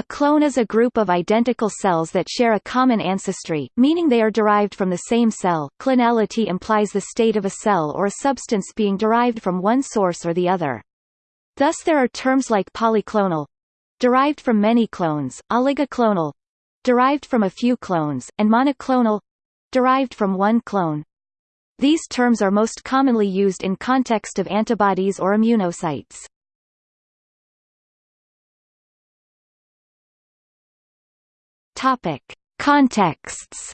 A clone is a group of identical cells that share a common ancestry, meaning they are derived from the same cell. Clonality implies the state of a cell or a substance being derived from one source or the other. Thus there are terms like polyclonal derived from many clones, oligoclonal derived from a few clones, and monoclonal derived from one clone. These terms are most commonly used in context of antibodies or immunocytes. Topic: Contexts.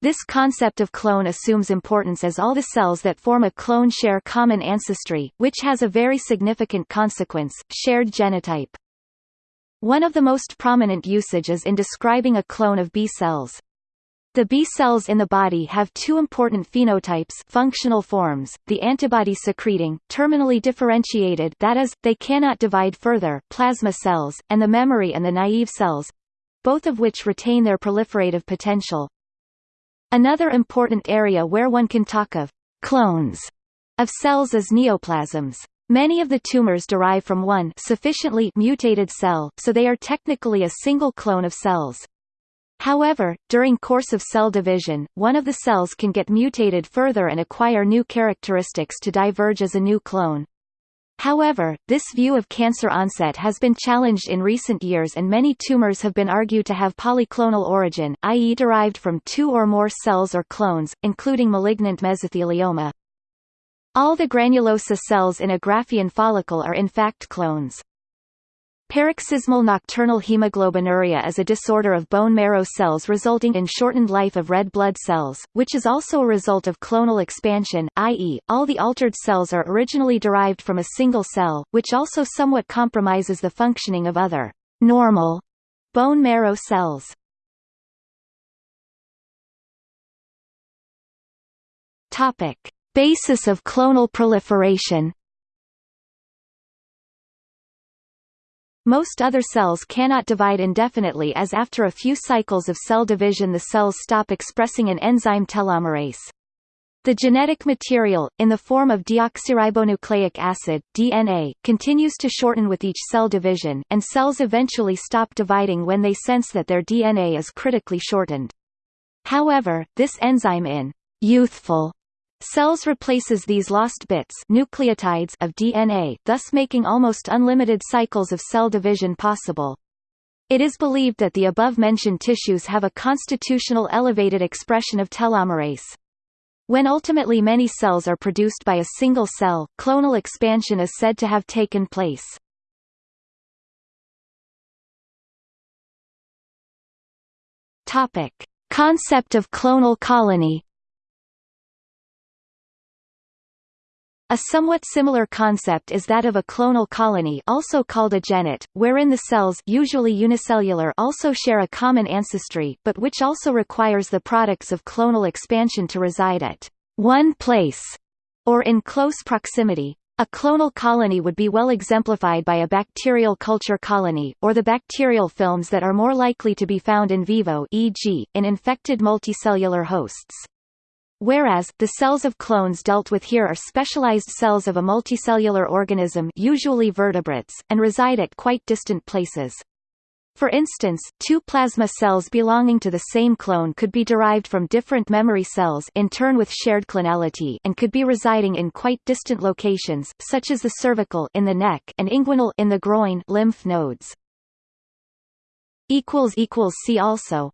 This concept of clone assumes importance as all the cells that form a clone share common ancestry, which has a very significant consequence, shared genotype. One of the most prominent usage is in describing a clone of B cells. The B cells in the body have two important phenotypes functional forms, the antibody-secreting, terminally differentiated that is, they cannot divide further plasma cells, and the memory and the naive cells—both of which retain their proliferative potential. Another important area where one can talk of «clones» of cells is neoplasms. Many of the tumors derive from one sufficiently mutated cell, so they are technically a single clone of cells. However, during course of cell division, one of the cells can get mutated further and acquire new characteristics to diverge as a new clone. However, this view of cancer onset has been challenged in recent years and many tumors have been argued to have polyclonal origin, i.e. derived from two or more cells or clones, including malignant mesothelioma. All the granulosa cells in a Graafian follicle are in fact clones. Paroxysmal nocturnal hemoglobinuria is a disorder of bone marrow cells resulting in shortened life of red blood cells, which is also a result of clonal expansion, i.e., all the altered cells are originally derived from a single cell, which also somewhat compromises the functioning of other normal bone marrow cells. Topic: Basis of clonal proliferation Most other cells cannot divide indefinitely as after a few cycles of cell division the cells stop expressing an enzyme telomerase. The genetic material, in the form of deoxyribonucleic acid DNA, continues to shorten with each cell division, and cells eventually stop dividing when they sense that their DNA is critically shortened. However, this enzyme in youthful Cells replaces these lost bits nucleotides of DNA, thus making almost unlimited cycles of cell division possible. It is believed that the above-mentioned tissues have a constitutional elevated expression of telomerase. When ultimately many cells are produced by a single cell, clonal expansion is said to have taken place. Topic: Concept of clonal colony A somewhat similar concept is that of a clonal colony also called a genet, wherein the cells usually unicellular also share a common ancestry but which also requires the products of clonal expansion to reside at one place or in close proximity. A clonal colony would be well exemplified by a bacterial culture colony, or the bacterial films that are more likely to be found in vivo e.g., in infected multicellular hosts. Whereas, the cells of clones dealt with here are specialized cells of a multicellular organism usually vertebrates, and reside at quite distant places. For instance, two plasma cells belonging to the same clone could be derived from different memory cells in turn with shared clonality and could be residing in quite distant locations, such as the cervical in the neck and inguinal in the groin lymph nodes. See also